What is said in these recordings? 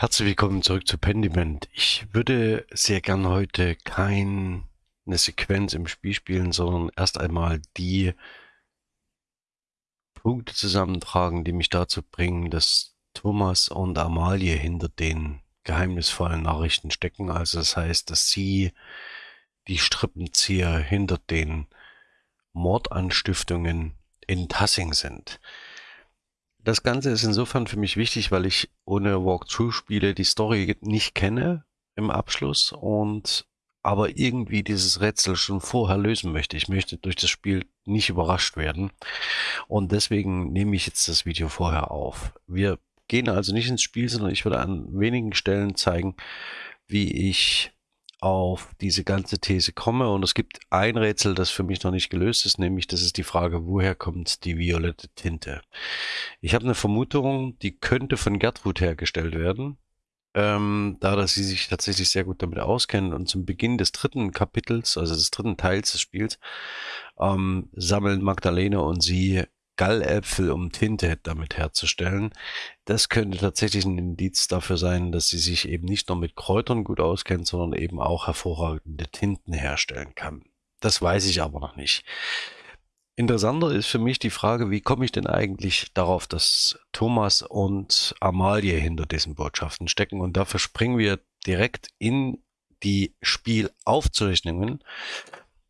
Herzlich willkommen zurück zu Pendiment. Ich würde sehr gern heute keine Sequenz im Spiel spielen, sondern erst einmal die Punkte zusammentragen, die mich dazu bringen, dass Thomas und Amalie hinter den geheimnisvollen Nachrichten stecken. Also das heißt, dass sie die Strippenzieher hinter den Mordanstiftungen in Tassing sind. Das Ganze ist insofern für mich wichtig, weil ich ohne Walkthrough-Spiele die Story nicht kenne im Abschluss und aber irgendwie dieses Rätsel schon vorher lösen möchte. Ich möchte durch das Spiel nicht überrascht werden und deswegen nehme ich jetzt das Video vorher auf. Wir gehen also nicht ins Spiel, sondern ich würde an wenigen Stellen zeigen, wie ich auf diese ganze These komme. Und es gibt ein Rätsel, das für mich noch nicht gelöst ist, nämlich das ist die Frage, woher kommt die violette Tinte? Ich habe eine Vermutung, die könnte von Gertrud hergestellt werden. Ähm, da dass sie sich tatsächlich sehr gut damit auskennen und zum Beginn des dritten Kapitels, also des dritten Teils des Spiels, ähm, sammeln Magdalene und sie Galläpfel, um Tinte damit herzustellen. Das könnte tatsächlich ein Indiz dafür sein, dass sie sich eben nicht nur mit Kräutern gut auskennt, sondern eben auch hervorragende Tinten herstellen kann. Das weiß ich aber noch nicht. Interessanter ist für mich die Frage, wie komme ich denn eigentlich darauf, dass Thomas und Amalie hinter diesen Botschaften stecken? Und dafür springen wir direkt in die Spielaufzeichnungen.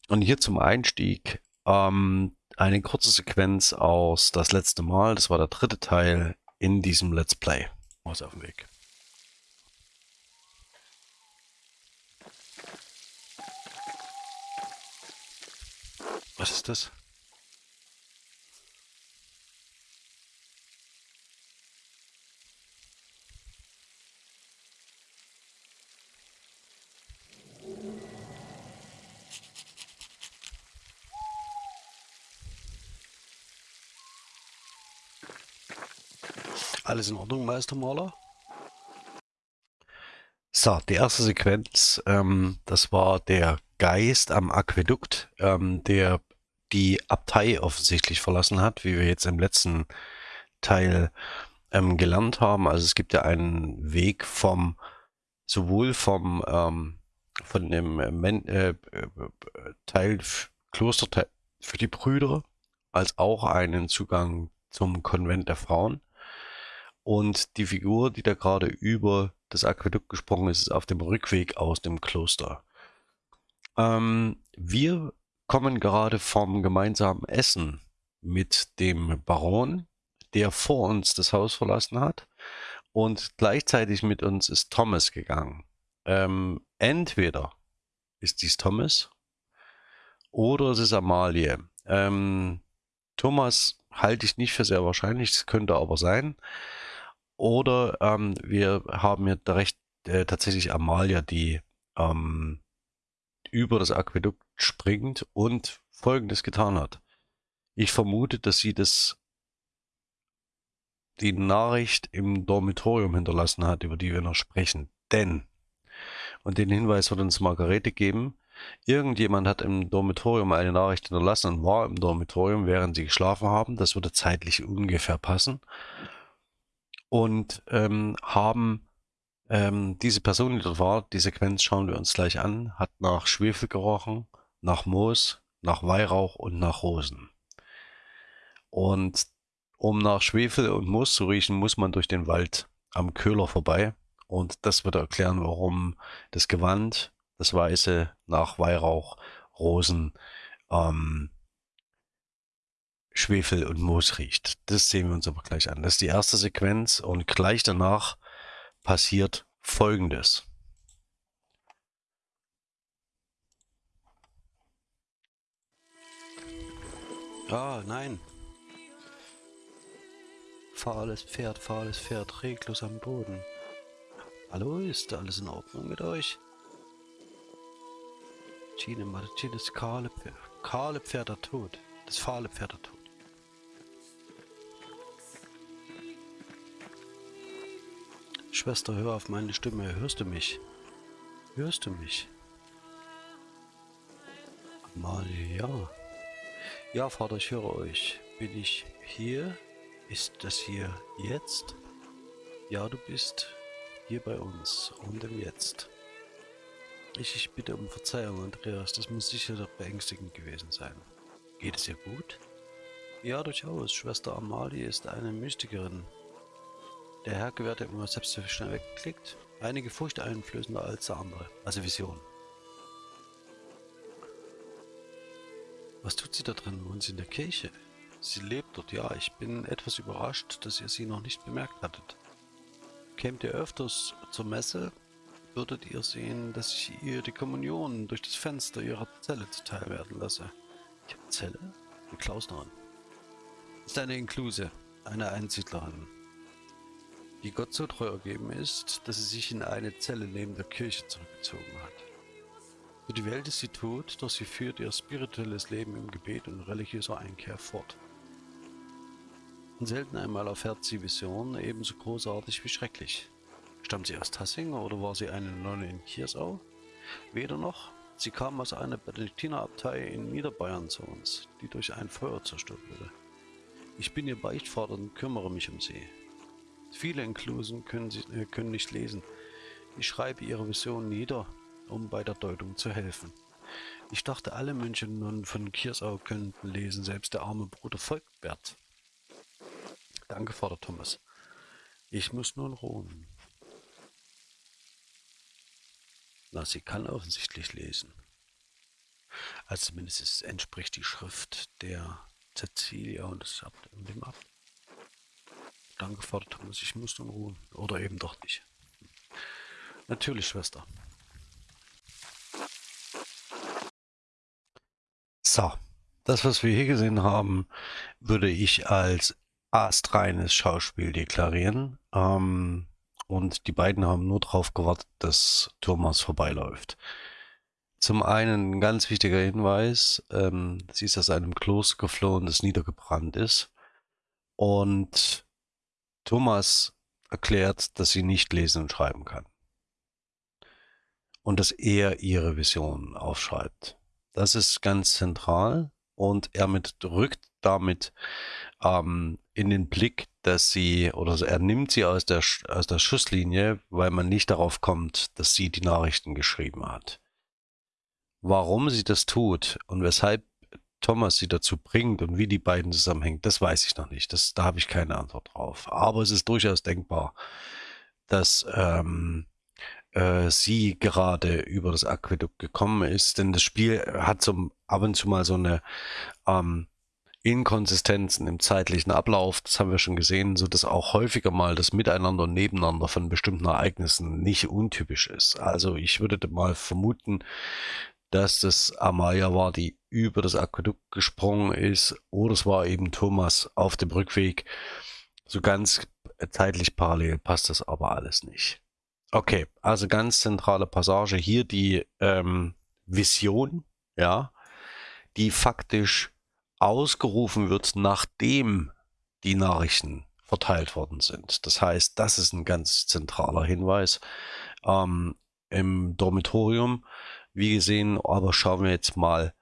Und hier zum Einstieg ähm, eine kurze Sequenz aus Das letzte Mal. Das war der dritte Teil in diesem Let's Play. Aus auf dem Weg. Was ist das? Alles in Ordnung, Meistermaler? So, die erste Sequenz, ähm, das war der Geist am Aquädukt, ähm, der die Abtei offensichtlich verlassen hat, wie wir jetzt im letzten Teil ähm, gelernt haben. Also es gibt ja einen Weg vom, sowohl vom, ähm, von dem Men äh, Teil, Klosterteil für die Brüder, als auch einen Zugang zum Konvent der Frauen. Und die Figur, die da gerade über das Aquädukt gesprungen ist, ist auf dem Rückweg aus dem Kloster. Ähm, wir kommen gerade vom gemeinsamen Essen mit dem Baron, der vor uns das Haus verlassen hat. Und gleichzeitig mit uns ist Thomas gegangen. Ähm, entweder ist dies Thomas oder es ist Amalie. Ähm, Thomas halte ich nicht für sehr wahrscheinlich, es könnte aber sein. Oder ähm, wir haben ja recht, äh, tatsächlich Amalia, die ähm, über das Aquädukt springt und Folgendes getan hat. Ich vermute, dass sie das die Nachricht im Dormitorium hinterlassen hat, über die wir noch sprechen. Denn, und den Hinweis wird uns Margarete geben, irgendjemand hat im Dormitorium eine Nachricht hinterlassen und war im Dormitorium, während sie geschlafen haben. Das würde zeitlich ungefähr passen und ähm, haben ähm, diese Person, die dort war, die Sequenz schauen wir uns gleich an, hat nach Schwefel gerochen, nach Moos, nach Weihrauch und nach Rosen. Und um nach Schwefel und Moos zu riechen, muss man durch den Wald am Köhler vorbei. Und das wird erklären, warum das Gewand, das Weiße nach Weihrauch, Rosen, ähm, Schwefel und Moos riecht. Das sehen wir uns aber gleich an. Das ist die erste Sequenz und gleich danach passiert Folgendes. Ah, nein. Fahles Pferd, fahles Pferd, reglos am Boden. Hallo, ist alles in Ordnung mit euch? Gine Martinez, kahle Pferd, kahle Pferd Tod. Das fahle Pferd der Schwester, hör auf meine Stimme. Hörst du mich? Hörst du mich? Amalie, ja. Ja, Vater, ich höre euch. Bin ich hier? Ist das hier jetzt? Ja, du bist hier bei uns und im Jetzt. Ich, ich bitte um Verzeihung, Andreas, das muss sicher doch beängstigend gewesen sein. Geht es ihr gut? Ja, durchaus. Schwester Amalie ist eine Mystikerin. Der Herr gewährt immer selbst so schnell weggeklickt. Einige furchteinflößender als der andere. Also Vision. Was tut sie da drin? Wohnt sie in der Kirche? Sie lebt dort, ja. Ich bin etwas überrascht, dass ihr sie noch nicht bemerkt hattet. Kämt ihr öfters zur Messe, würdet ihr sehen, dass ich ihr die Kommunion durch das Fenster ihrer Zelle zuteil werden lasse. Ich habe Zelle? Eine Klausnerin. Ist eine Inkluse, eine Einsiedlerin, die Gott so treu ergeben ist, dass sie sich in eine Zelle neben der Kirche zurückgezogen hat. Für die Welt ist sie tot, doch sie führt ihr spirituelles Leben im Gebet und religiöser Einkehr fort. Und selten einmal erfährt sie Visionen ebenso großartig wie schrecklich. Stammt sie aus Tassing oder war sie eine Nonne in Kiersau? Weder noch. Sie kam aus einer Benediktinerabtei in Niederbayern zu uns, die durch ein Feuer zerstört wurde. Ich bin ihr Beichtvater und kümmere mich um sie. Viele Inklusen können, sie, äh, können nicht lesen. Ich schreibe ihre Vision nieder um bei der Deutung zu helfen. Ich dachte, alle Mönche nun von Kiersau könnten lesen, selbst der arme Bruder Volkbert. Danke, Vater Thomas. Ich muss nun ruhen. Na, sie kann offensichtlich lesen. Also zumindest es entspricht die Schrift der Cecilia und das und dem Abt. Danke, Vater Thomas, ich muss nun ruhen. Oder eben doch nicht. Natürlich, Schwester. So, das, was wir hier gesehen haben, würde ich als astreines Schauspiel deklarieren. Ähm, und die beiden haben nur darauf gewartet, dass Thomas vorbeiläuft. Zum einen ein ganz wichtiger Hinweis, ähm, sie ist aus einem Kloster geflohen, das niedergebrannt ist. Und Thomas erklärt, dass sie nicht lesen und schreiben kann. Und dass er ihre Vision aufschreibt. Das ist ganz zentral und er mit, rückt damit ähm, in den Blick, dass sie, oder er nimmt sie aus der, aus der Schusslinie, weil man nicht darauf kommt, dass sie die Nachrichten geschrieben hat. Warum sie das tut und weshalb Thomas sie dazu bringt und wie die beiden zusammenhängen, das weiß ich noch nicht. Das, da habe ich keine Antwort drauf. Aber es ist durchaus denkbar, dass ähm, äh, sie gerade über das Aquädukt gekommen ist. Denn das Spiel hat so ab und zu mal so eine ähm, Inkonsistenzen im zeitlichen Ablauf, das haben wir schon gesehen, so dass auch häufiger mal das Miteinander und Nebeneinander von bestimmten Ereignissen nicht untypisch ist. Also ich würde mal vermuten, dass das Amaya war, die über das Aquädukt gesprungen ist, oder es war eben Thomas auf dem Rückweg. So ganz zeitlich parallel passt das aber alles nicht. Okay, also ganz zentrale Passage hier die ähm, Vision, ja, die faktisch ausgerufen wird, nachdem die Nachrichten verteilt worden sind. Das heißt, das ist ein ganz zentraler Hinweis ähm, im Dormitorium. Wie gesehen, aber schauen wir jetzt mal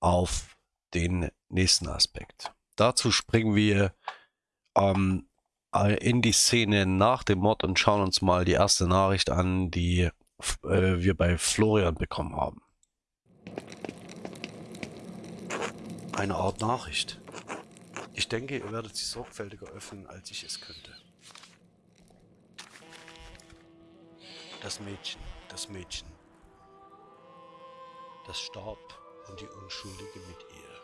auf den nächsten Aspekt. Dazu springen wir ähm, äh, in die Szene nach dem Mord und schauen uns mal die erste Nachricht an, die äh, wir bei Florian bekommen haben. Eine Art Nachricht. Ich denke, ihr werdet sie sorgfältiger öffnen, als ich es könnte. Das Mädchen, das Mädchen. Das starb und die Unschuldige mit ihr.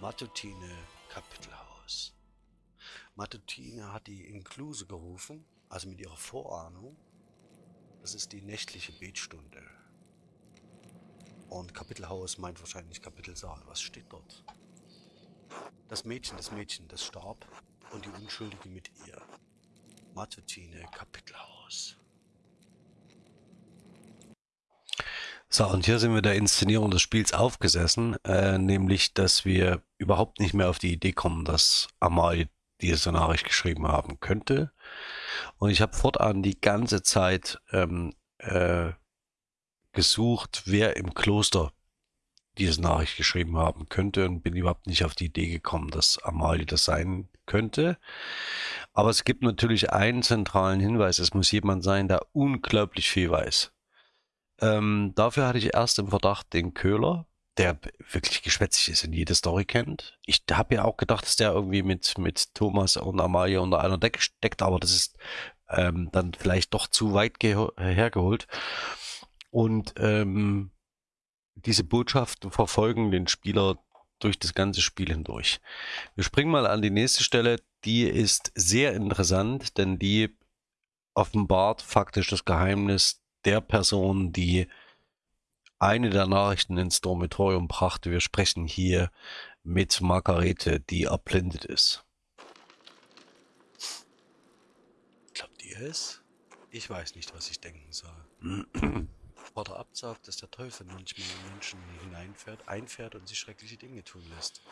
Matutine Kapitelhaus. Matutine hat die Inkluse gerufen, also mit ihrer Vorahnung. Das ist die nächtliche Betstunde. Und Kapitelhaus meint wahrscheinlich Kapitelsaal. Was steht dort? Das Mädchen, das Mädchen, das starb und die Unschuldige mit ihr. Matutine Kapitelhaus. So, und hier sind wir der Inszenierung des Spiels aufgesessen, äh, nämlich, dass wir überhaupt nicht mehr auf die Idee kommen, dass Amalie diese Nachricht geschrieben haben könnte. Und ich habe fortan die ganze Zeit ähm, äh, gesucht, wer im Kloster diese Nachricht geschrieben haben könnte und bin überhaupt nicht auf die Idee gekommen, dass Amalie das sein könnte. Aber es gibt natürlich einen zentralen Hinweis. Es muss jemand sein, der unglaublich viel weiß. Ähm, dafür hatte ich erst im Verdacht den Köhler, der wirklich geschwätzig ist und jede Story kennt. Ich habe ja auch gedacht, dass der irgendwie mit, mit Thomas und Amalia unter einer Decke steckt, aber das ist ähm, dann vielleicht doch zu weit hergeholt. Und ähm, diese Botschaften verfolgen den Spieler durch das ganze Spiel hindurch. Wir springen mal an die nächste Stelle. Die ist sehr interessant, denn die offenbart faktisch das Geheimnis der Person, die eine der Nachrichten ins Dormitorium brachte. Wir sprechen hier mit Margarete, die erblindet ist. Glaubt ihr es? Ich weiß nicht, was ich denken soll. Vater Abt sagt, dass der Teufel manchmal in Menschen hineinfährt, einfährt und sich schreckliche Dinge tun lässt.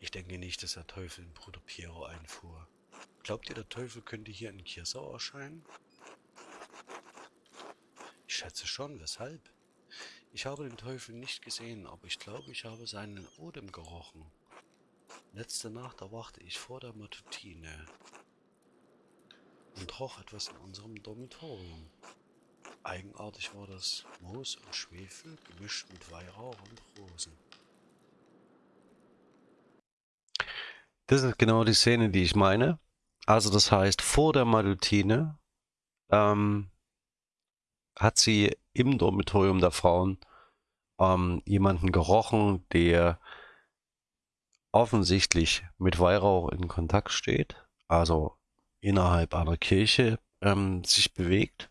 Ich denke nicht, dass der Teufel in Bruder Piero einfuhr. Glaubt ihr, der Teufel könnte hier in Kirsau erscheinen? Ich schätze schon, weshalb? Ich habe den Teufel nicht gesehen, aber ich glaube, ich habe seinen Odem gerochen. Letzte Nacht erwachte ich vor der Matutine und roch etwas in unserem Dormitorium. Eigenartig war das Moos und Schwefel gemischt mit Weihrauch und Rosen. Das ist genau die Szene, die ich meine. Also das heißt, vor der Malutine ähm, hat sie im Dormitorium der Frauen ähm, jemanden gerochen, der offensichtlich mit Weihrauch in Kontakt steht. Also innerhalb einer Kirche ähm, sich bewegt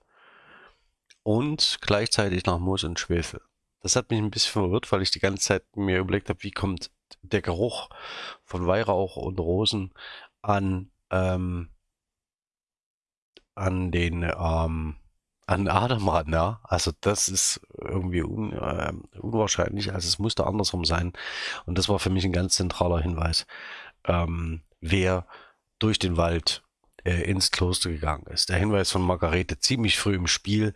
und gleichzeitig nach Moos und Schwefel. Das hat mich ein bisschen verwirrt, weil ich die ganze Zeit mir überlegt habe, wie kommt der Geruch von Weihrauch und Rosen an, ähm, an den ähm, an Adam ran, ja. Also das ist irgendwie un, äh, unwahrscheinlich, also es musste andersrum sein. Und das war für mich ein ganz zentraler Hinweis, ähm, wer durch den Wald äh, ins Kloster gegangen ist. Der Hinweis von Margarete ziemlich früh im Spiel,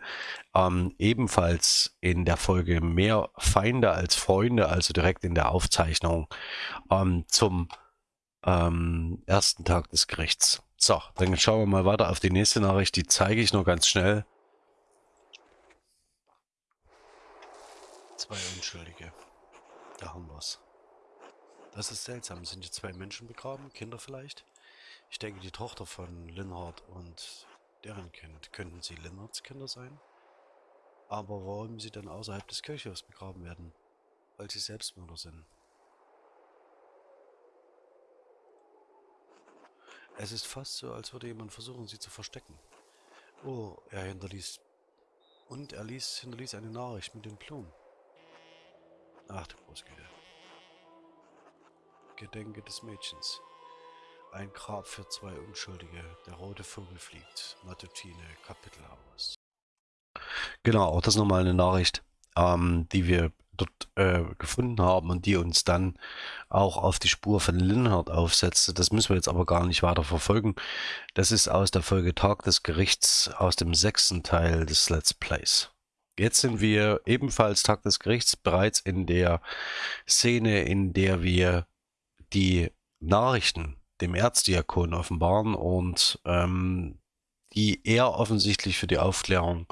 ähm, ebenfalls in der Folge mehr Feinde als Freunde, also direkt in der Aufzeichnung ähm, zum ähm, ersten Tag des Gerichts. So, dann schauen wir mal weiter auf die nächste Nachricht, die zeige ich nur ganz schnell. Zwei Unschuldige. Da haben wir's. Das ist seltsam. Sind hier zwei Menschen begraben? Kinder vielleicht? Ich denke, die Tochter von Linhard und deren Kind. Könnten sie Linhards Kinder sein? Aber warum sie dann außerhalb des Kirchhofs begraben werden? Weil sie Selbstmörder sind. Es ist fast so, als würde jemand versuchen, sie zu verstecken. Oh, er hinterließ... Und er ließ, hinterließ eine Nachricht mit den Blumen. Ach du Großgüte. Gedenke des Mädchens. Ein Grab für zwei Unschuldige. Der rote Vogel fliegt. Matutine, Kapitel aus. Genau, auch das nochmal eine Nachricht, ähm, die wir dort äh, gefunden haben und die uns dann auch auf die Spur von Linhard aufsetzte. Das müssen wir jetzt aber gar nicht weiter verfolgen. Das ist aus der Folge Tag des Gerichts aus dem sechsten Teil des Let's Plays. Jetzt sind wir ebenfalls Tag des Gerichts bereits in der Szene, in der wir die Nachrichten dem Erzdiakon offenbaren und ähm, die er offensichtlich für die Aufklärung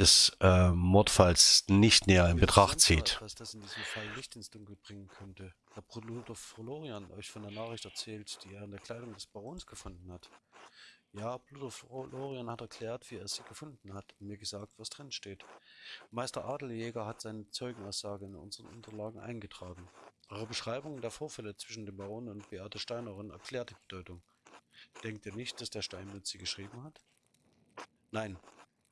des äh, Mordfalls nicht näher in Betracht zieht. Was das in diesem Fall Licht ins Dunkel bringen könnte. Herr Bruder Florian euch von der Nachricht erzählt, die er in der Kleidung des Barons gefunden hat. Ja, Bruder Florian hat erklärt, wie er sie gefunden hat und mir gesagt, was drin steht. Meister Adeljäger hat seine Zeugenaussage in unseren Unterlagen eingetragen. Eure Beschreibung der Vorfälle zwischen dem Baron und Beate Steinerin erklärt die Bedeutung. Denkt ihr nicht, dass der Steinmetz sie geschrieben hat? Nein.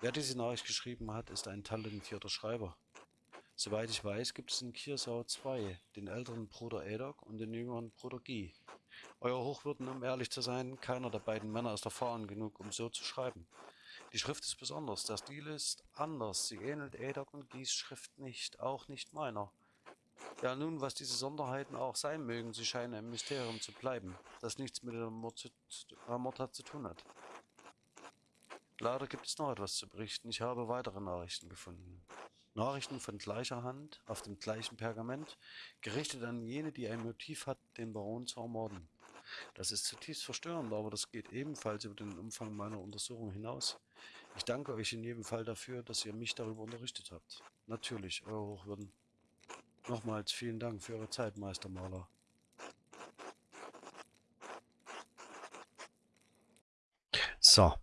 Wer diese Nachricht geschrieben hat, ist ein talentierter Schreiber. Soweit ich weiß, gibt es in Kiersau zwei, den älteren Bruder Edok und den jüngeren Bruder Guy. Euer Hochwürden, um ehrlich zu sein, keiner der beiden Männer ist erfahren genug, um so zu schreiben. Die Schrift ist besonders, der Stil ist anders, sie ähnelt Edok und Guys Schrift nicht, auch nicht meiner. Ja, nun, was diese Sonderheiten auch sein mögen, sie scheinen ein Mysterium zu bleiben, das nichts mit der Mordtat zu tun hat. Leider gibt es noch etwas zu berichten. Ich habe weitere Nachrichten gefunden. Nachrichten von gleicher Hand auf dem gleichen Pergament, gerichtet an jene, die ein Motiv hat, den Baron zu ermorden. Das ist zutiefst verstörend, aber das geht ebenfalls über den Umfang meiner Untersuchung hinaus. Ich danke euch in jedem Fall dafür, dass ihr mich darüber unterrichtet habt. Natürlich, Eure Hochwürden. Nochmals vielen Dank für eure Zeit, Meister Maler. So.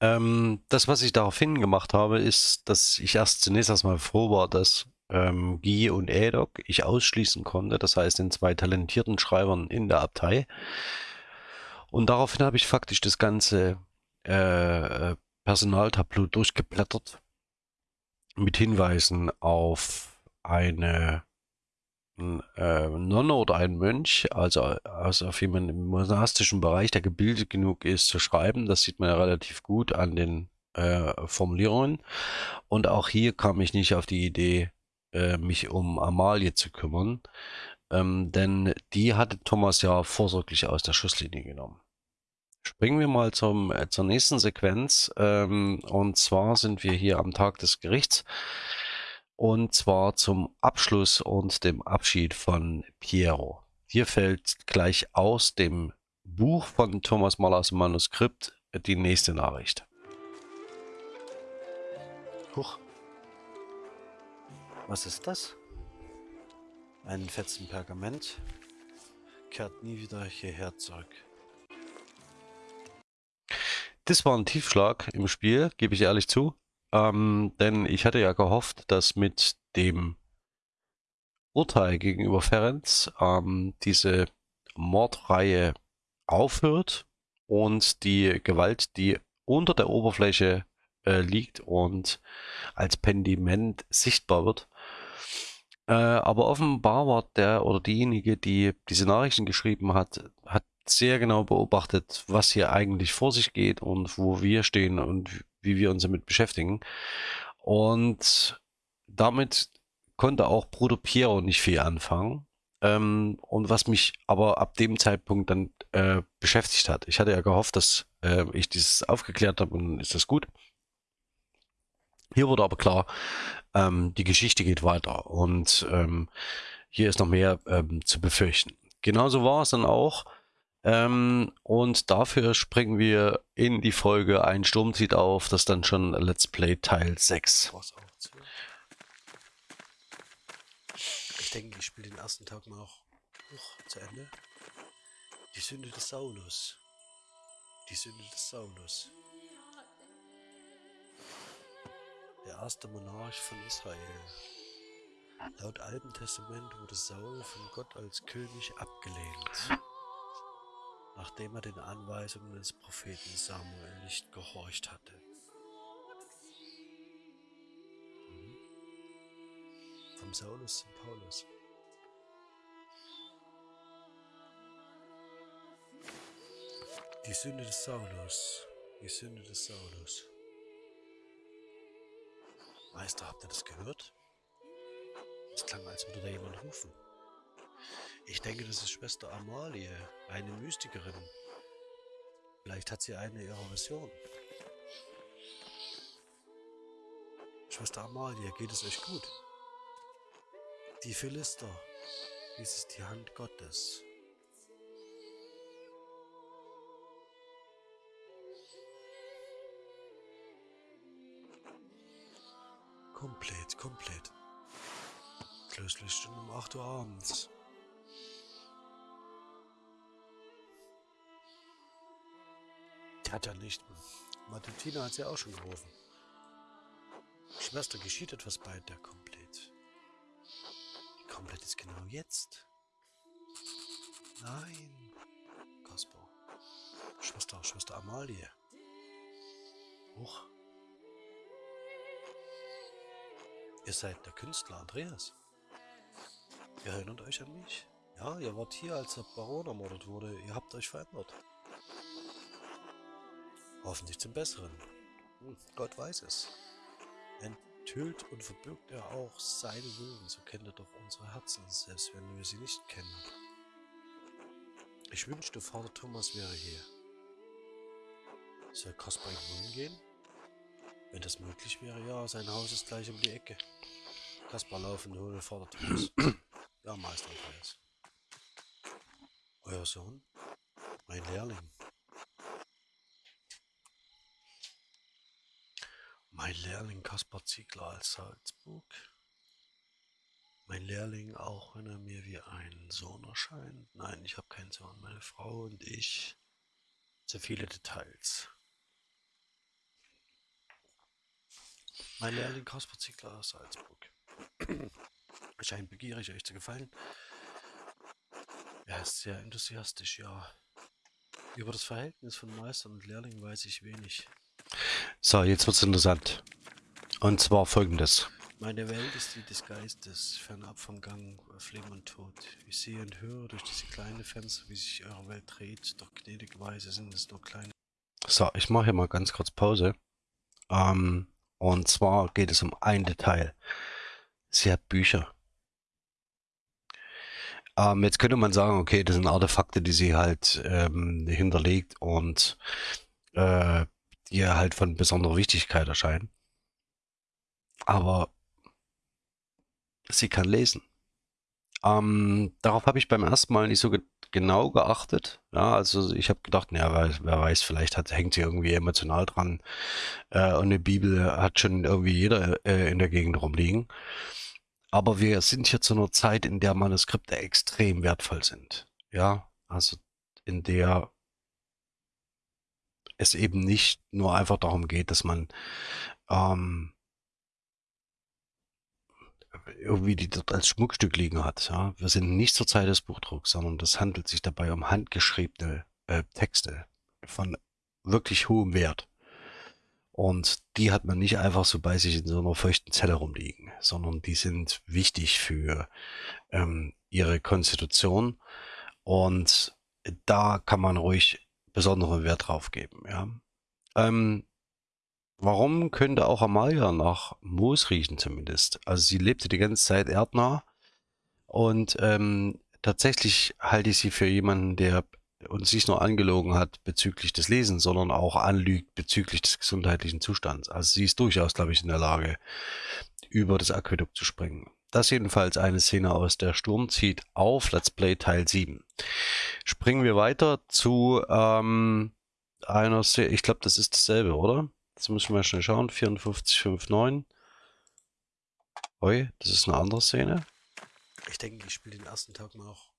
Ähm, das, was ich daraufhin gemacht habe, ist, dass ich erst zunächst erstmal froh war, dass ähm, Guy und Edok ich ausschließen konnte, das heißt den zwei talentierten Schreibern in der Abtei. Und daraufhin habe ich faktisch das ganze äh, Personaltableau durchgeblättert mit Hinweisen auf eine äh, Nonne oder ein Mönch, also, also auf jemanden im monastischen Bereich, der gebildet genug ist zu schreiben. Das sieht man ja relativ gut an den äh, Formulierungen. Und auch hier kam ich nicht auf die Idee, äh, mich um Amalie zu kümmern, ähm, denn die hatte Thomas ja vorsorglich aus der Schusslinie genommen. Springen wir mal zum, äh, zur nächsten Sequenz. Ähm, und zwar sind wir hier am Tag des Gerichts. Und zwar zum Abschluss und dem Abschied von Piero. Hier fällt gleich aus dem Buch von Thomas Mallers Manuskript die nächste Nachricht. Huch. Was ist das? Ein fetzen Pergament. Kehrt nie wieder hierher zurück. Das war ein Tiefschlag im Spiel, gebe ich ehrlich zu. Ähm, denn ich hatte ja gehofft, dass mit dem Urteil gegenüber Ferenc ähm, diese Mordreihe aufhört und die Gewalt, die unter der Oberfläche äh, liegt und als Pendiment sichtbar wird. Äh, aber offenbar war der oder diejenige, die diese Nachrichten geschrieben hat, hat sehr genau beobachtet, was hier eigentlich vor sich geht und wo wir stehen und wie wir uns damit beschäftigen. Und damit konnte auch Bruder Piero nicht viel anfangen. Ähm, und was mich aber ab dem Zeitpunkt dann äh, beschäftigt hat. Ich hatte ja gehofft, dass äh, ich dieses aufgeklärt habe und dann ist das gut. Hier wurde aber klar, ähm, die Geschichte geht weiter und ähm, hier ist noch mehr ähm, zu befürchten. Genauso war es dann auch. Ähm, und dafür springen wir in die Folge Ein Sturm zieht auf, das dann schon Let's Play Teil 6. Ich denke, ich spiele den ersten Tag mal noch hoch zu Ende. Die Sünde des Saulus. Die Sünde des Saulus. Der erste Monarch von Israel. Laut Alten Testament wurde Saul von Gott als König abgelehnt nachdem er den Anweisungen des Propheten Samuel nicht gehorcht hatte. Mhm. Vom Saulus zum Paulus. Die Sünde des Saulus. Die Sünde des Saulus. Meister, habt ihr das gehört? Es klang, als würde da jemand rufen. Ich denke, das ist Schwester Amalie, eine Mystikerin. Vielleicht hat sie eine ihrer Visionen. Schwester Amalie, geht es euch gut? Die Philister, dies ist die Hand Gottes. Komplett, komplett. Schon um 8 Uhr abends. Hat ja nicht. Matutina hat sie auch schon gerufen. Schwester, geschieht etwas bei der Komplett. Komplett ist genau jetzt. Nein. Kasper. Schwester, Schwester Amalie. Hoch. Ihr seid der Künstler Andreas. Ihr erinnert euch an mich? Ja, ihr wart hier, als der Baron ermordet wurde. Ihr habt euch verändert. Hoffentlich zum Besseren. Hm, Gott weiß es. Enthüllt und verbirgt er auch seine Willen, so kennt er doch unsere Herzen, selbst wenn wir sie nicht kennen. Ich wünschte, Vater Thomas wäre hier. Soll Kaspar ihm gehen? Wenn das möglich wäre, ja, sein Haus ist gleich um die Ecke. Kaspar laufen, hole Vordertür. ja, Meister Andreas. Euer Sohn? Mein Lehrling. Mein Lehrling Kaspar Ziegler als Salzburg. Mein Lehrling, auch wenn er mir wie ein Sohn erscheint. Nein, ich habe keinen Sohn. Meine Frau und ich. Zu viele Details. Mein Lehrling Kaspar Ziegler aus Salzburg. Scheint begierig, euch zu gefallen. Er ist sehr enthusiastisch, ja. Über das Verhältnis von Meister und Lehrling weiß ich wenig. So, jetzt wird's interessant. Und zwar folgendes. Meine Welt ist die des Geistes, fernab vom Gang auf Leben und Tod. Ich sehe und höre durch diese kleine Fenster, wie sich eure Welt dreht, doch gnädigweise sind es nur kleine. So, ich mache hier mal ganz kurz Pause. Ähm, und zwar geht es um ein Detail. Sie hat Bücher. Ähm, jetzt könnte man sagen, okay, das sind Artefakte, die sie halt ähm, hinterlegt und äh, die halt von besonderer Wichtigkeit erscheinen. Aber sie kann lesen. Ähm, darauf habe ich beim ersten Mal nicht so ge genau geachtet. Ja, also ich habe gedacht, naja, wer, wer, weiß, vielleicht hat, hängt sie irgendwie emotional dran. Äh, und eine Bibel hat schon irgendwie jeder äh, in der Gegend rumliegen. Aber wir sind hier zu einer Zeit, in der Manuskripte extrem wertvoll sind. Ja, also in der es eben nicht nur einfach darum geht, dass man ähm, irgendwie die dort als Schmuckstück liegen hat. Ja? Wir sind nicht zur Zeit des Buchdrucks, sondern das handelt sich dabei um handgeschriebene äh, Texte von wirklich hohem Wert. Und die hat man nicht einfach so bei sich in so einer feuchten Zelle rumliegen, sondern die sind wichtig für ähm, ihre Konstitution. Und da kann man ruhig besonderen Wert drauf geben. Ja. Ähm, warum könnte auch Amalia nach Moos riechen zumindest? Also sie lebte die ganze Zeit erdnah und ähm, tatsächlich halte ich sie für jemanden, der uns nicht nur angelogen hat bezüglich des Lesens, sondern auch anlügt bezüglich des gesundheitlichen Zustands. Also sie ist durchaus, glaube ich, in der Lage, über das Aquädukt zu springen. Das jedenfalls eine Szene aus der Sturm zieht auf Let's Play Teil 7. Springen wir weiter zu ähm, einer Szene, ich glaube, das ist dasselbe, oder? Jetzt müssen wir mal schnell schauen, 5459. Oi, das ist eine andere Szene. Ich denke, ich spiele den ersten Tag mal auch.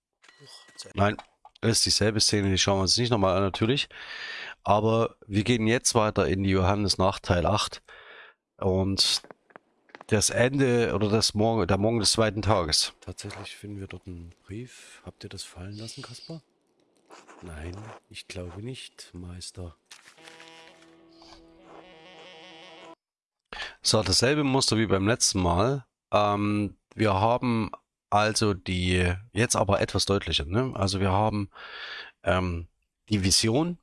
Nein, das ist dieselbe Szene, die schauen wir uns nicht nochmal an natürlich. Aber wir gehen jetzt weiter in die Johannes nach Teil 8. Und das Ende oder das Morgen, der Morgen des zweiten Tages. Tatsächlich finden wir dort einen Brief. Habt ihr das fallen lassen, Kaspar? Nein, ich glaube nicht, Meister. So, dasselbe Muster wie beim letzten Mal. Ähm, wir haben also die, jetzt aber etwas deutlicher, ne? Also wir haben ähm, die Vision,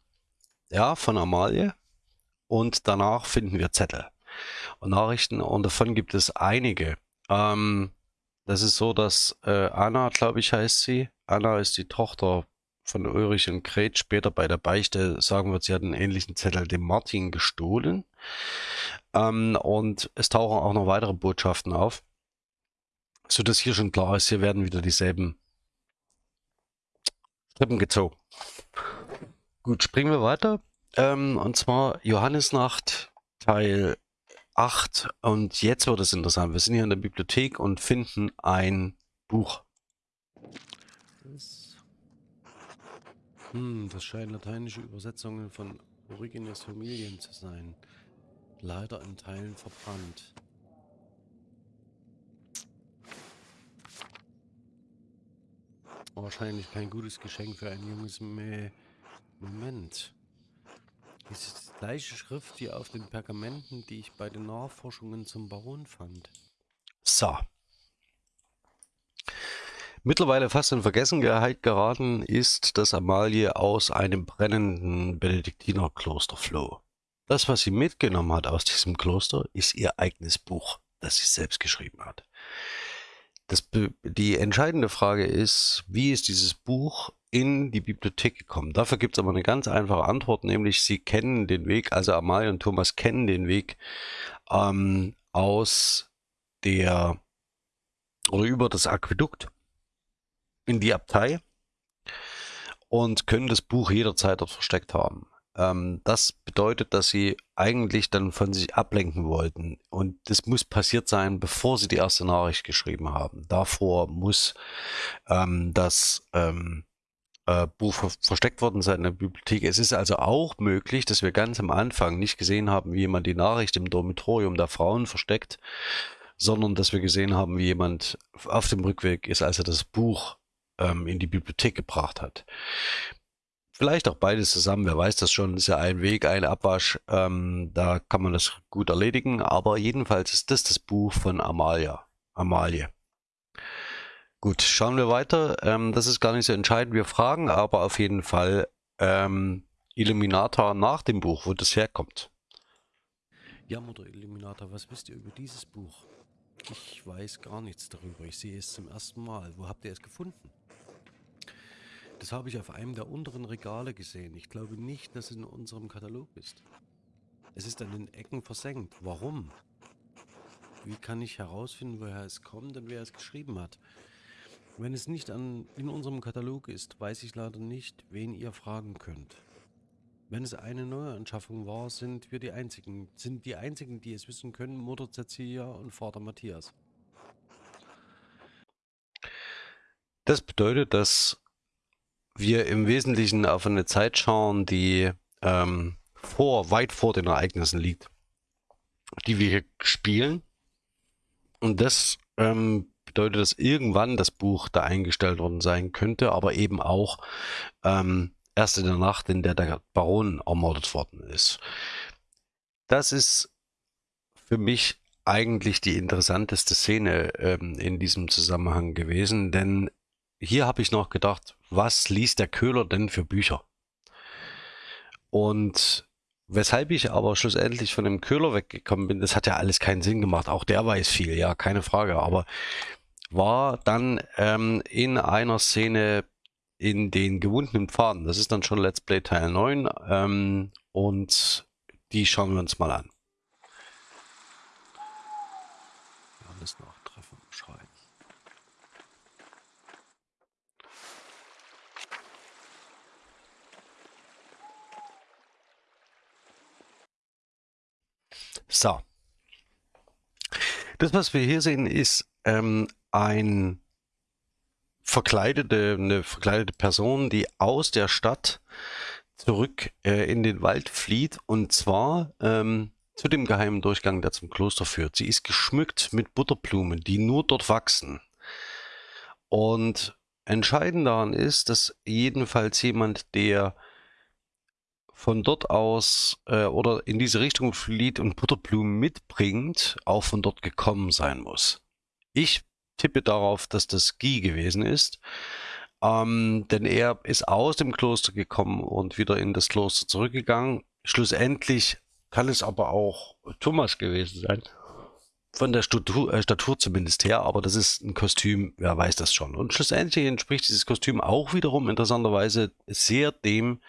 ja, von Amalie und danach finden wir Zettel Nachrichten und davon gibt es einige. Ähm, das ist so, dass äh, Anna, glaube ich, heißt sie. Anna ist die Tochter von Ulrich und Gret. Später bei der Beichte sagen wird, sie hat einen ähnlichen Zettel dem Martin gestohlen. Ähm, und es tauchen auch noch weitere Botschaften auf so dass hier schon klar ist, hier werden wieder dieselben Strippen gezogen. Gut, springen wir weiter. Ähm, und zwar Johannesnacht Teil 8. Und jetzt wird es interessant. Wir sind hier in der Bibliothek und finden ein Buch. Hm, das scheinen lateinische Übersetzungen von Origenes Familien zu sein. Leider in Teilen verbrannt. Wahrscheinlich kein gutes Geschenk für ein junges Mäh. Moment. Das ist die gleiche Schrift wie auf den Pergamenten, die ich bei den Nachforschungen zum Baron fand. So. Mittlerweile fast in Vergessenheit geraten ist, dass Amalie aus einem brennenden Benediktinerkloster floh. Das, was sie mitgenommen hat aus diesem Kloster, ist ihr eigenes Buch, das sie selbst geschrieben hat. Das, die entscheidende Frage ist, wie ist dieses Buch in die Bibliothek gekommen? Dafür gibt es aber eine ganz einfache Antwort, nämlich sie kennen den Weg, also Amalie und Thomas kennen den Weg ähm, aus der oder über das Aquädukt in die Abtei und können das Buch jederzeit dort versteckt haben. Ähm, das bedeutet, dass sie eigentlich dann von sich ablenken wollten. Und das muss passiert sein, bevor sie die erste Nachricht geschrieben haben. Davor muss ähm, das ähm, äh, Buch ver versteckt worden sein in der Bibliothek. Es ist also auch möglich, dass wir ganz am Anfang nicht gesehen haben, wie jemand die Nachricht im Dormitorium der Frauen versteckt, sondern dass wir gesehen haben, wie jemand auf dem Rückweg ist, als er das Buch ähm, in die Bibliothek gebracht hat. Vielleicht auch beides zusammen, wer weiß das schon, ist ja ein Weg, ein Abwasch, ähm, da kann man das gut erledigen, aber jedenfalls ist das das Buch von Amalia, Amalie. Gut, schauen wir weiter, ähm, das ist gar nicht so entscheidend, wir fragen aber auf jeden Fall ähm, Illuminata nach dem Buch, wo das herkommt. Ja, Mutter Illuminata, was wisst ihr über dieses Buch? Ich weiß gar nichts darüber, ich sehe es zum ersten Mal. Wo habt ihr es gefunden? Das habe ich auf einem der unteren Regale gesehen. Ich glaube nicht, dass es in unserem Katalog ist. Es ist an den Ecken versenkt. Warum? Wie kann ich herausfinden, woher es kommt und wer es geschrieben hat? Wenn es nicht an, in unserem Katalog ist, weiß ich leider nicht, wen ihr fragen könnt. Wenn es eine neue Anschaffung war, sind wir die einzigen, sind die einzigen, die es wissen können, Mutter Cecilia und Vater Matthias. Das bedeutet, dass wir im Wesentlichen auf eine Zeit schauen, die ähm, vor, weit vor den Ereignissen liegt, die wir hier spielen. Und das ähm, bedeutet, dass irgendwann das Buch da eingestellt worden sein könnte, aber eben auch ähm, erst in der Nacht, in der der Baron ermordet worden ist. Das ist für mich eigentlich die interessanteste Szene ähm, in diesem Zusammenhang gewesen, denn hier habe ich noch gedacht, was liest der Köhler denn für Bücher? Und weshalb ich aber schlussendlich von dem Köhler weggekommen bin, das hat ja alles keinen Sinn gemacht. Auch der weiß viel, ja, keine Frage. Aber war dann ähm, in einer Szene in den gewundenen Pfaden. Das ist dann schon Let's Play Teil 9. Ähm, und die schauen wir uns mal an. Alles noch treffen, schreiben. So. Das, was wir hier sehen, ist ähm, ein verkleidete, eine verkleidete Person, die aus der Stadt zurück äh, in den Wald flieht und zwar ähm, zu dem geheimen Durchgang, der zum Kloster führt. Sie ist geschmückt mit Butterblumen, die nur dort wachsen. Und entscheidend daran ist, dass jedenfalls jemand, der von dort aus äh, oder in diese Richtung flieht und Butterblumen mitbringt, auch von dort gekommen sein muss. Ich tippe darauf, dass das Guy gewesen ist, ähm, denn er ist aus dem Kloster gekommen und wieder in das Kloster zurückgegangen. Schlussendlich kann es aber auch Thomas gewesen sein von der Statur, äh, Statur zumindest her, aber das ist ein Kostüm, wer weiß das schon. Und schlussendlich entspricht dieses Kostüm auch wiederum interessanterweise sehr dem,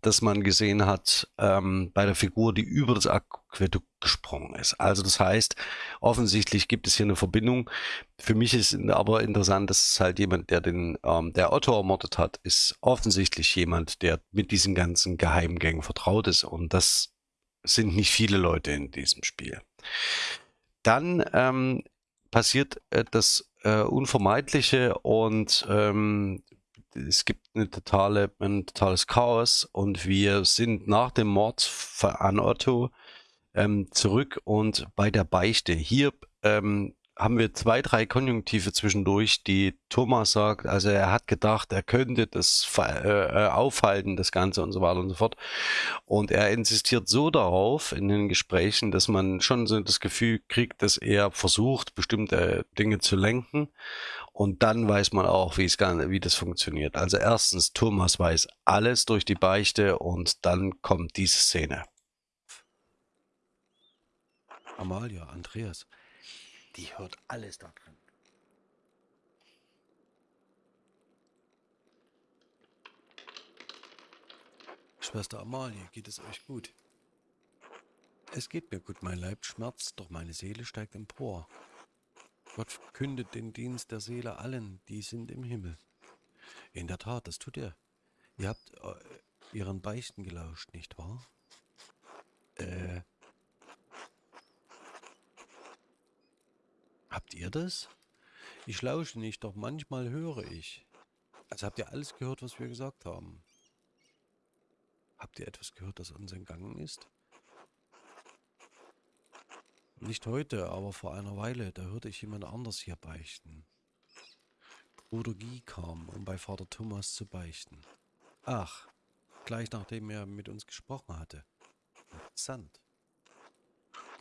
das man gesehen hat ähm, bei der Figur, die über das Aquädukt gesprungen ist. Also das heißt, offensichtlich gibt es hier eine Verbindung. Für mich ist aber interessant, dass es halt jemand, der den, ähm, der Otto ermordet hat, ist offensichtlich jemand, der mit diesen ganzen Geheimgängen vertraut ist und das sind nicht viele Leute in diesem Spiel. Dann ähm, passiert äh, das äh, Unvermeidliche und ähm, es gibt eine totale, ein totales Chaos und wir sind nach dem Mord an Otto ähm, zurück und bei der Beichte. Hier ähm, haben wir zwei, drei Konjunktive zwischendurch, die Thomas sagt, also er hat gedacht, er könnte das äh, äh, aufhalten, das Ganze und so weiter und so fort. Und er insistiert so darauf in den Gesprächen, dass man schon so das Gefühl kriegt, dass er versucht, bestimmte Dinge zu lenken. Und dann weiß man auch, wie, es, wie das funktioniert. Also erstens, Thomas weiß alles durch die Beichte und dann kommt diese Szene. Amalia, Andreas, die hört alles da drin. Schwester Amalie, geht es euch gut? Es geht mir gut, mein Leib schmerzt, doch meine Seele steigt empor. Gott verkündet den Dienst der Seele allen, die sind im Himmel. In der Tat, das tut er. Ihr habt äh, ihren Beichten gelauscht, nicht wahr? Äh. Habt ihr das? Ich lausche nicht, doch manchmal höre ich. Also habt ihr alles gehört, was wir gesagt haben? Habt ihr etwas gehört, das uns entgangen ist? Nicht heute, aber vor einer Weile, da hörte ich jemand anders hier beichten. Bruder Guy kam, um bei Vater Thomas zu beichten. Ach, gleich nachdem er mit uns gesprochen hatte. Interessant.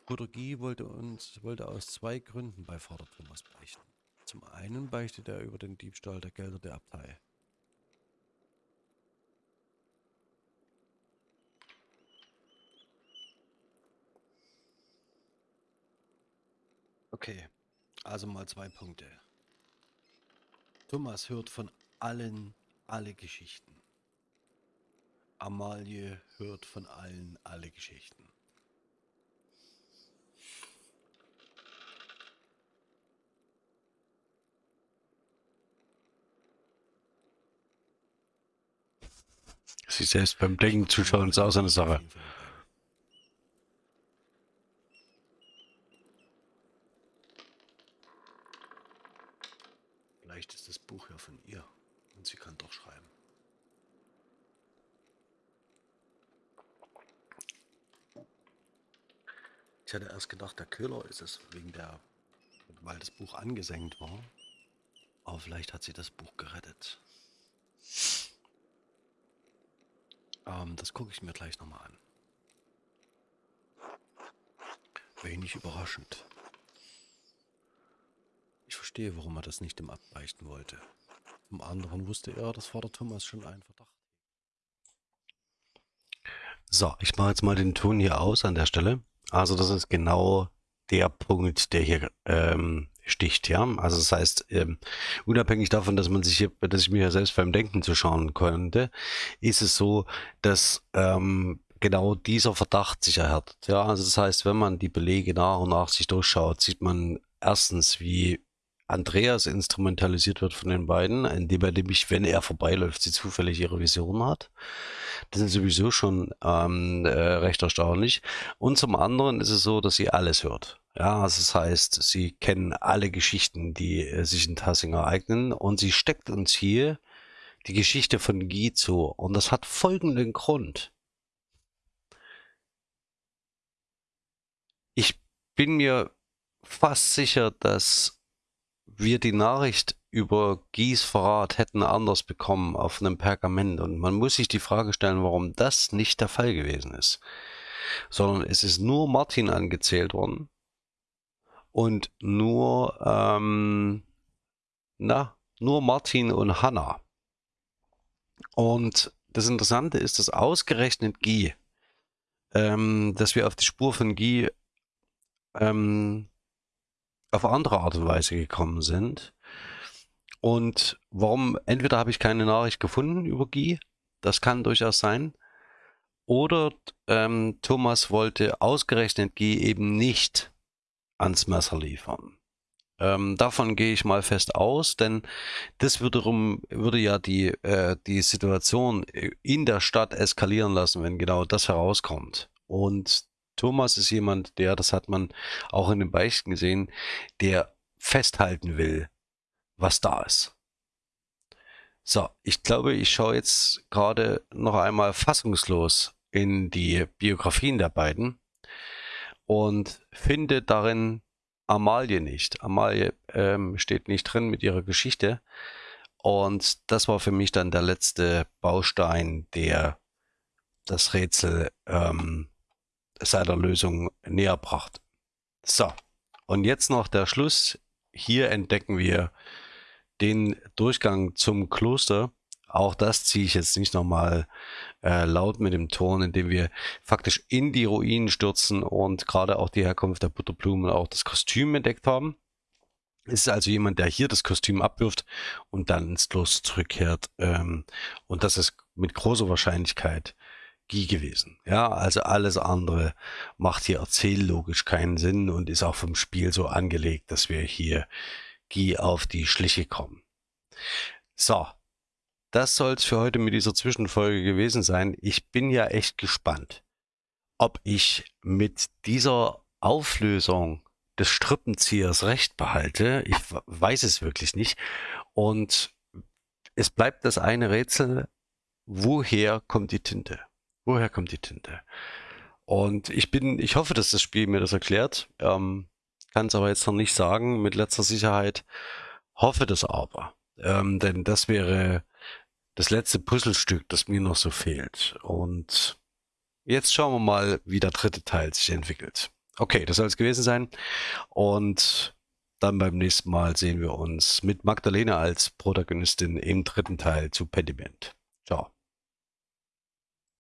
Guy wollte uns, wollte aus zwei Gründen bei Vater Thomas beichten. Zum einen beichtet er über den Diebstahl der Gelder der Abtei. Okay, also mal zwei Punkte. Thomas hört von allen alle Geschichten. Amalie hört von allen alle Geschichten. Sie selbst beim Denken zuschauen ist auch so eine Sache. Vielleicht ist das Buch ja von ihr und sie kann doch schreiben. Ich hatte erst gedacht, der Köhler ist es, wegen der, weil das Buch angesenkt war. Aber vielleicht hat sie das Buch gerettet. Ähm, das gucke ich mir gleich nochmal an. Wenig überraschend. Ich verstehe, warum er das nicht im Abbeichten wollte. Zum anderen wusste er, dass Vater Thomas schon einen Verdacht. So, ich mache jetzt mal den Ton hier aus an der Stelle. Also das ist genau der Punkt, der hier ähm, sticht, ja. Also das heißt, ähm, unabhängig davon, dass man sich hier, dass ich mir ja selbst beim Denken zuschauen konnte, ist es so, dass ähm, genau dieser Verdacht sich erhärtet. Ja, also das heißt, wenn man die Belege nach und nach sich durchschaut, sieht man erstens, wie Andreas instrumentalisiert wird von den beiden, indem er nämlich, wenn er vorbeiläuft, sie zufällig ihre Vision hat. Das ist sowieso schon ähm, äh, recht erstaunlich. Und zum anderen ist es so, dass sie alles hört. Ja, also das heißt, sie kennen alle Geschichten, die äh, sich in Tassing ereignen und sie steckt uns hier die Geschichte von Guy zu. Und das hat folgenden Grund. Ich bin mir fast sicher, dass wir die Nachricht über Gies Verrat hätten anders bekommen auf einem Pergament. Und man muss sich die Frage stellen, warum das nicht der Fall gewesen ist. Sondern es ist nur Martin angezählt worden und nur, ähm, na, nur Martin und Hannah. Und das Interessante ist, dass ausgerechnet Guy, ähm, dass wir auf die Spur von Guy ähm, auf andere Art und Weise gekommen sind. Und warum, entweder habe ich keine Nachricht gefunden über Guy, das kann durchaus sein, oder ähm, Thomas wollte ausgerechnet Guy eben nicht ans Messer liefern. Ähm, davon gehe ich mal fest aus, denn das wiederum würde ja die, äh, die Situation in der Stadt eskalieren lassen, wenn genau das herauskommt. Und Thomas ist jemand, der, das hat man auch in den Beichten gesehen, der festhalten will, was da ist. So, ich glaube, ich schaue jetzt gerade noch einmal fassungslos in die Biografien der beiden und finde darin Amalie nicht. Amalie ähm, steht nicht drin mit ihrer Geschichte. Und das war für mich dann der letzte Baustein, der das Rätsel ähm, seiner Lösung näher brachte. So, und jetzt noch der Schluss. Hier entdecken wir den Durchgang zum Kloster. Auch das ziehe ich jetzt nicht nochmal äh, laut mit dem Ton, indem wir faktisch in die Ruinen stürzen und gerade auch die Herkunft der Butterblumen auch das Kostüm entdeckt haben. Es ist also jemand, der hier das Kostüm abwirft und dann ins Kloster zurückkehrt. Ähm, und das ist mit großer Wahrscheinlichkeit gewesen. Ja, also alles andere macht hier erzähllogisch keinen Sinn und ist auch vom Spiel so angelegt, dass wir hier Guy auf die Schliche kommen. So, das soll es für heute mit dieser Zwischenfolge gewesen sein. Ich bin ja echt gespannt, ob ich mit dieser Auflösung des Strippenziehers recht behalte. Ich weiß es wirklich nicht. Und es bleibt das eine Rätsel, woher kommt die Tinte? Woher kommt die Tinte? Und ich bin, ich hoffe, dass das Spiel mir das erklärt. Ähm, Kann es aber jetzt noch nicht sagen mit letzter Sicherheit. Hoffe das aber. Ähm, denn das wäre das letzte Puzzlestück, das mir noch so fehlt. Und jetzt schauen wir mal, wie der dritte Teil sich entwickelt. Okay, das soll es gewesen sein. Und dann beim nächsten Mal sehen wir uns mit Magdalena als Protagonistin im dritten Teil zu Pediment.